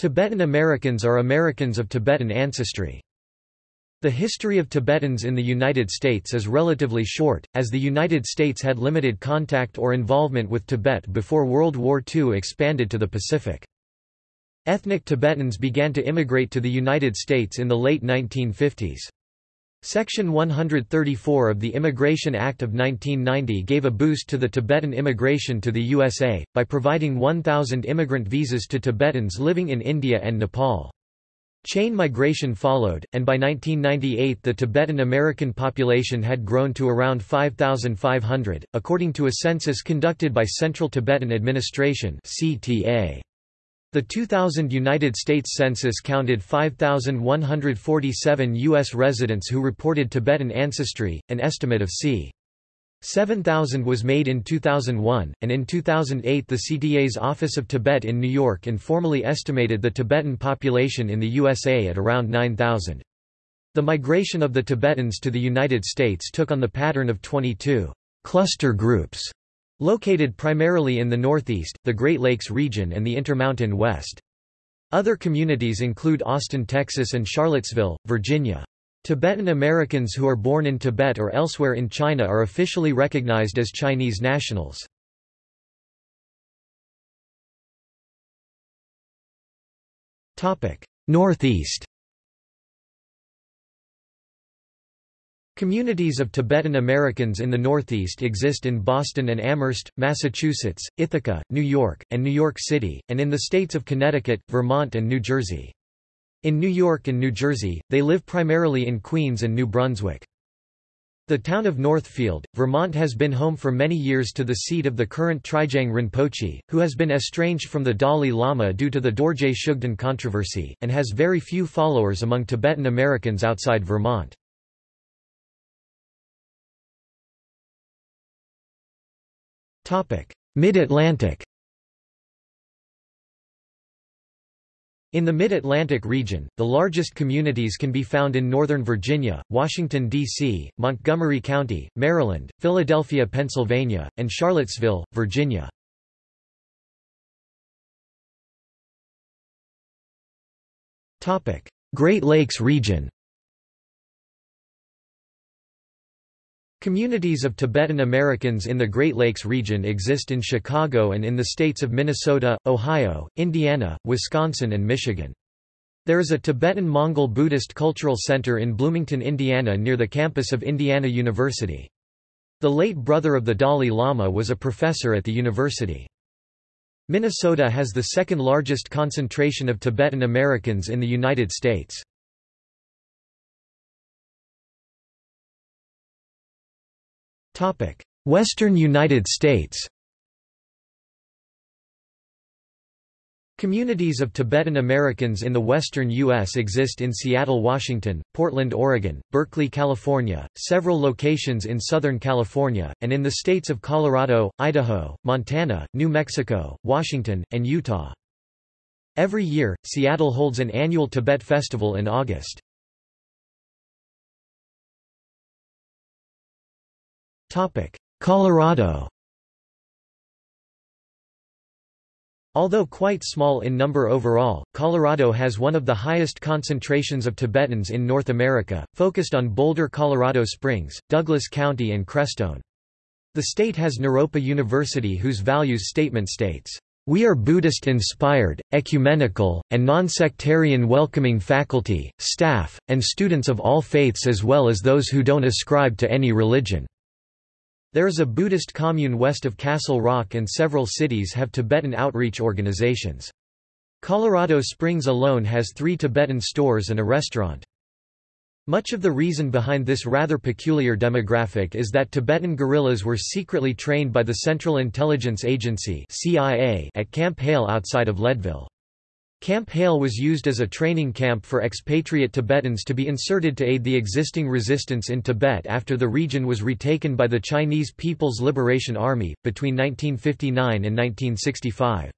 Tibetan Americans are Americans of Tibetan ancestry. The history of Tibetans in the United States is relatively short, as the United States had limited contact or involvement with Tibet before World War II expanded to the Pacific. Ethnic Tibetans began to immigrate to the United States in the late 1950s. Section 134 of the Immigration Act of 1990 gave a boost to the Tibetan immigration to the USA, by providing 1,000 immigrant visas to Tibetans living in India and Nepal. Chain migration followed, and by 1998 the Tibetan American population had grown to around 5,500, according to a census conducted by Central Tibetan Administration CTA. The 2000 United States Census counted 5,147 U.S. residents who reported Tibetan ancestry, an estimate of c. 7,000 was made in 2001, and in 2008 the CTA's Office of Tibet in New York informally estimated the Tibetan population in the USA at around 9,000. The migration of the Tibetans to the United States took on the pattern of 22 cluster groups, located primarily in the Northeast, the Great Lakes region and the Intermountain West. Other communities include Austin, Texas and Charlottesville, Virginia. Tibetan Americans who are born in Tibet or elsewhere in China are officially recognized as Chinese nationals. Northeast Communities of Tibetan Americans in the Northeast exist in Boston and Amherst, Massachusetts, Ithaca, New York, and New York City, and in the states of Connecticut, Vermont and New Jersey. In New York and New Jersey, they live primarily in Queens and New Brunswick. The town of Northfield, Vermont has been home for many years to the seat of the current Trijang Rinpoche, who has been estranged from the Dalai Lama due to the Dorje Shugden controversy, and has very few followers among Tibetan Americans outside Vermont. Mid-Atlantic In the Mid-Atlantic region, the largest communities can be found in Northern Virginia, Washington, D.C., Montgomery County, Maryland, Philadelphia, Pennsylvania, and Charlottesville, Virginia. Great Lakes region Communities of Tibetan Americans in the Great Lakes region exist in Chicago and in the states of Minnesota, Ohio, Indiana, Wisconsin and Michigan. There is a Tibetan-Mongol Buddhist Cultural Center in Bloomington, Indiana near the campus of Indiana University. The late brother of the Dalai Lama was a professor at the university. Minnesota has the second largest concentration of Tibetan Americans in the United States. Western United States Communities of Tibetan Americans in the western U.S. exist in Seattle, Washington, Portland, Oregon, Berkeley, California, several locations in Southern California, and in the states of Colorado, Idaho, Montana, New Mexico, Washington, and Utah. Every year, Seattle holds an annual Tibet Festival in August. Colorado Although quite small in number overall, Colorado has one of the highest concentrations of Tibetans in North America, focused on Boulder, Colorado Springs, Douglas County and Crestone. The state has Naropa University whose values statement states, "...we are Buddhist-inspired, ecumenical, and non-sectarian welcoming faculty, staff, and students of all faiths as well as those who don't ascribe to any religion." There is a Buddhist commune west of Castle Rock and several cities have Tibetan outreach organizations. Colorado Springs alone has three Tibetan stores and a restaurant. Much of the reason behind this rather peculiar demographic is that Tibetan guerrillas were secretly trained by the Central Intelligence Agency at Camp Hale outside of Leadville. Camp Hale was used as a training camp for expatriate Tibetans to be inserted to aid the existing resistance in Tibet after the region was retaken by the Chinese People's Liberation Army, between 1959 and 1965.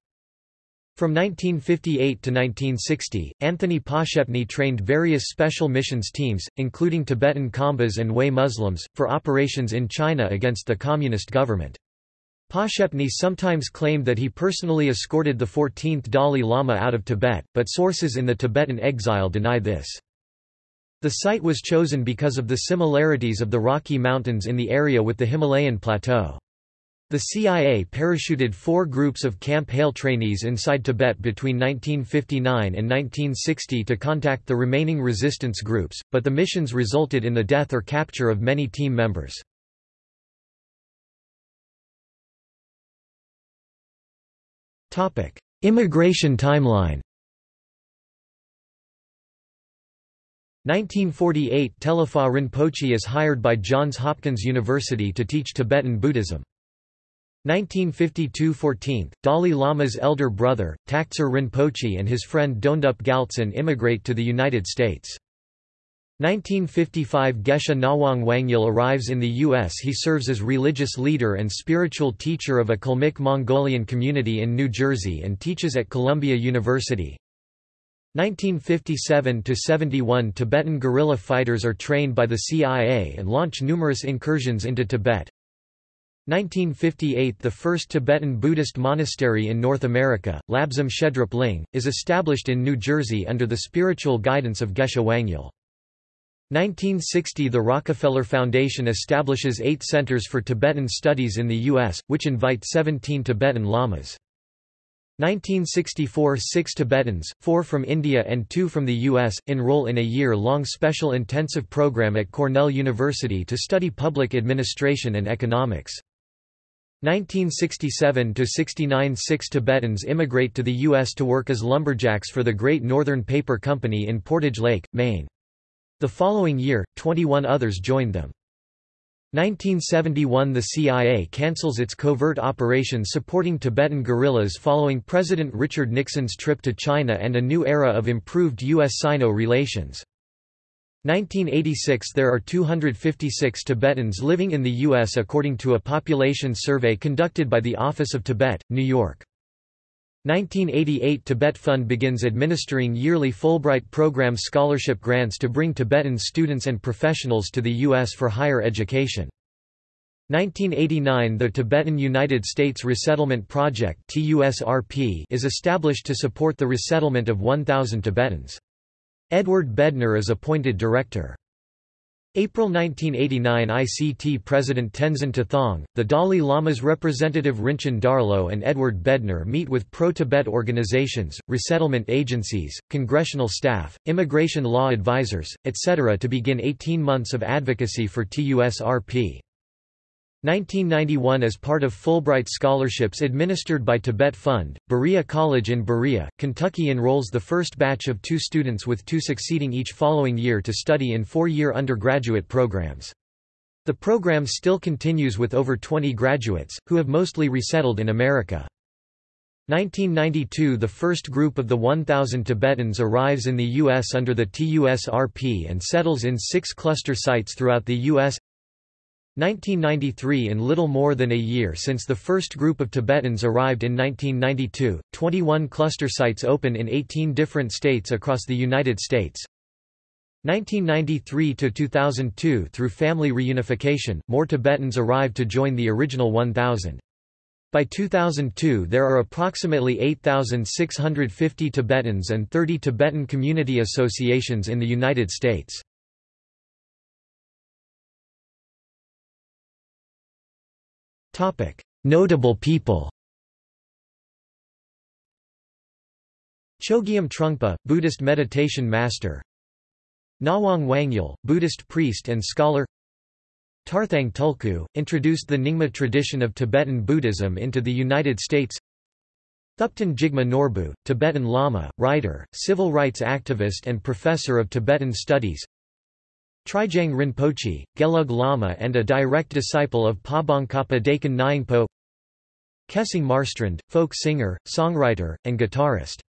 From 1958 to 1960, Anthony Poshepny trained various special missions teams, including Tibetan Khambas and Hui Muslims, for operations in China against the Communist government. Poshepny sometimes claimed that he personally escorted the 14th Dalai Lama out of Tibet, but sources in the Tibetan exile deny this. The site was chosen because of the similarities of the Rocky Mountains in the area with the Himalayan plateau. The CIA parachuted four groups of Camp Hale trainees inside Tibet between 1959 and 1960 to contact the remaining resistance groups, but the missions resulted in the death or capture of many team members. Immigration timeline 1948 Telefa Rinpoche is hired by Johns Hopkins University to teach Tibetan Buddhism. 1952–14, Dalai Lama's elder brother, Taktser Rinpoche and his friend Dondup Galtsen immigrate to the United States. 1955 Geshe Nawang Wangyal arrives in the U.S. He serves as religious leader and spiritual teacher of a Kalmyk Mongolian community in New Jersey and teaches at Columbia University. 1957–71 Tibetan guerrilla fighters are trained by the CIA and launch numerous incursions into Tibet. 1958 – The first Tibetan Buddhist monastery in North America, Labsam Shedrup Ling, is established in New Jersey under the spiritual guidance of Geshe Wangyal. 1960 – The Rockefeller Foundation establishes eight centers for Tibetan studies in the U.S., which invite 17 Tibetan lamas. 1964 – Six Tibetans, four from India and two from the U.S., enroll in a year-long special intensive program at Cornell University to study public administration and economics. 1967 to 69 Six Tibetans immigrate to the U.S. to work as lumberjacks for the Great Northern Paper Company in Portage Lake, Maine. The following year, 21 others joined them. 1971 – The CIA cancels its covert operations supporting Tibetan guerrillas following President Richard Nixon's trip to China and a new era of improved U.S.-Sino relations. 1986 – There are 256 Tibetans living in the U.S. according to a population survey conducted by the Office of Tibet, New York. 1988 Tibet Fund begins administering yearly Fulbright program scholarship grants to bring Tibetan students and professionals to the U.S. for higher education. 1989 The Tibetan United States Resettlement Project is established to support the resettlement of 1,000 Tibetans. Edward Bednar is appointed director. April 1989 ICT President Tenzin Tethong, the Dalai Lama's representative Rinchen Darlo and Edward Bednar meet with pro-Tibet organizations, resettlement agencies, congressional staff, immigration law advisors, etc. to begin 18 months of advocacy for TUSRP. 1991 As part of Fulbright scholarships administered by Tibet Fund, Berea College in Berea, Kentucky enrolls the first batch of two students with two succeeding each following year to study in four-year undergraduate programs. The program still continues with over 20 graduates, who have mostly resettled in America. 1992 – The first group of the 1,000 Tibetans arrives in the U.S. under the TUSRP and settles in six cluster sites throughout the U.S. 1993 In little more than a year since the first group of Tibetans arrived in 1992, 21 cluster sites open in 18 different states across the United States. 1993–2002 Through family reunification, more Tibetans arrived to join the original 1,000. By 2002 there are approximately 8,650 Tibetans and 30 Tibetan community associations in the United States. Notable people. Chogyam Trungpa, Buddhist meditation master. Nawang Wangyal, Buddhist priest and scholar. Tarthang Tulku, introduced the Nyingma tradition of Tibetan Buddhism into the United States. Thupten Jigme Norbu, Tibetan Lama, writer, civil rights activist and professor of Tibetan studies Trijang Rinpoche, Gelug Lama and a direct disciple of Pabongkhapa Dechen Nyingpo Kesang Marstrand, folk singer, songwriter, and guitarist